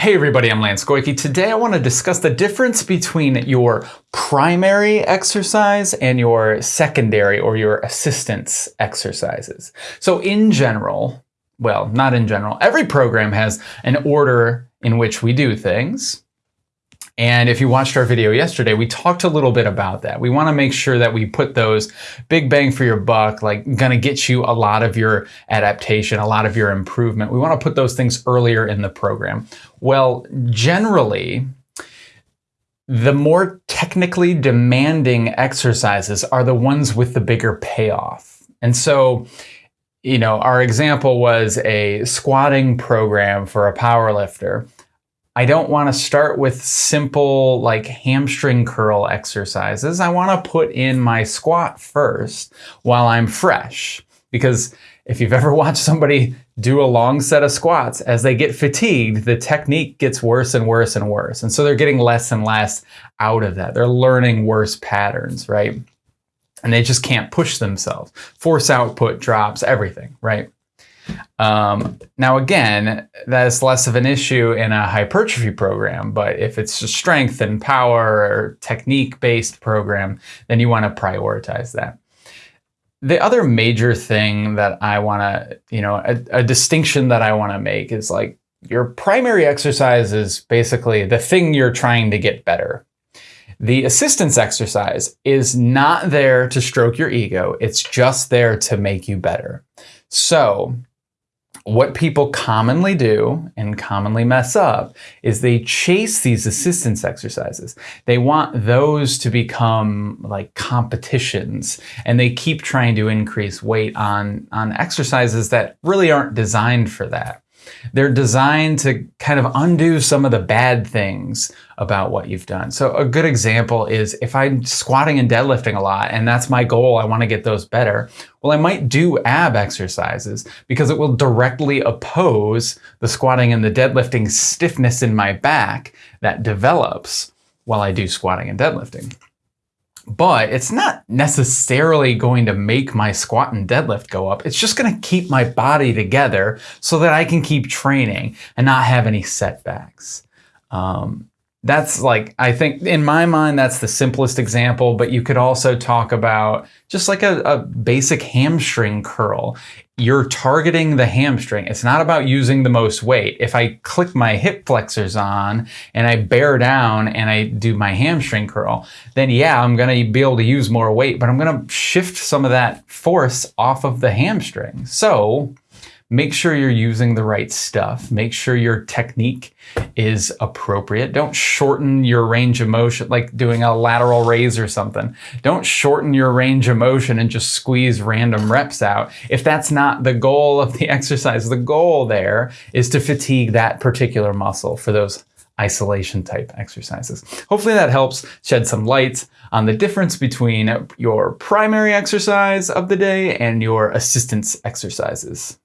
Hey everybody, I'm Lance Goyke. Today I want to discuss the difference between your primary exercise and your secondary or your assistance exercises. So in general, well, not in general, every program has an order in which we do things. And if you watched our video yesterday, we talked a little bit about that. We want to make sure that we put those big bang for your buck, like going to get you a lot of your adaptation, a lot of your improvement. We want to put those things earlier in the program. Well, generally, the more technically demanding exercises are the ones with the bigger payoff. And so, you know, our example was a squatting program for a power lifter. I don't want to start with simple like hamstring curl exercises. I want to put in my squat first while I'm fresh. Because if you've ever watched somebody do a long set of squats, as they get fatigued, the technique gets worse and worse and worse. And so they're getting less and less out of that. They're learning worse patterns, right? And they just can't push themselves. Force output drops, everything, right? Um, now, again, that is less of an issue in a hypertrophy program, but if it's a strength and power or technique-based program, then you want to prioritize that. The other major thing that I want to, you know, a, a distinction that I want to make is like your primary exercise is basically the thing you're trying to get better. The assistance exercise is not there to stroke your ego. It's just there to make you better. So what people commonly do and commonly mess up is they chase these assistance exercises. They want those to become like competitions and they keep trying to increase weight on, on exercises that really aren't designed for that. They're designed to kind of undo some of the bad things about what you've done. So a good example is if I'm squatting and deadlifting a lot and that's my goal, I want to get those better. Well, I might do ab exercises because it will directly oppose the squatting and the deadlifting stiffness in my back that develops while I do squatting and deadlifting but it's not necessarily going to make my squat and deadlift go up. It's just going to keep my body together so that I can keep training and not have any setbacks. Um, that's like, I think in my mind, that's the simplest example, but you could also talk about just like a, a, basic hamstring curl. You're targeting the hamstring. It's not about using the most weight. If I click my hip flexors on and I bear down and I do my hamstring curl, then yeah, I'm going to be able to use more weight, but I'm going to shift some of that force off of the hamstring. So Make sure you're using the right stuff. Make sure your technique is appropriate. Don't shorten your range of motion like doing a lateral raise or something. Don't shorten your range of motion and just squeeze random reps out. If that's not the goal of the exercise, the goal there is to fatigue that particular muscle for those isolation type exercises. Hopefully that helps shed some light on the difference between your primary exercise of the day and your assistance exercises.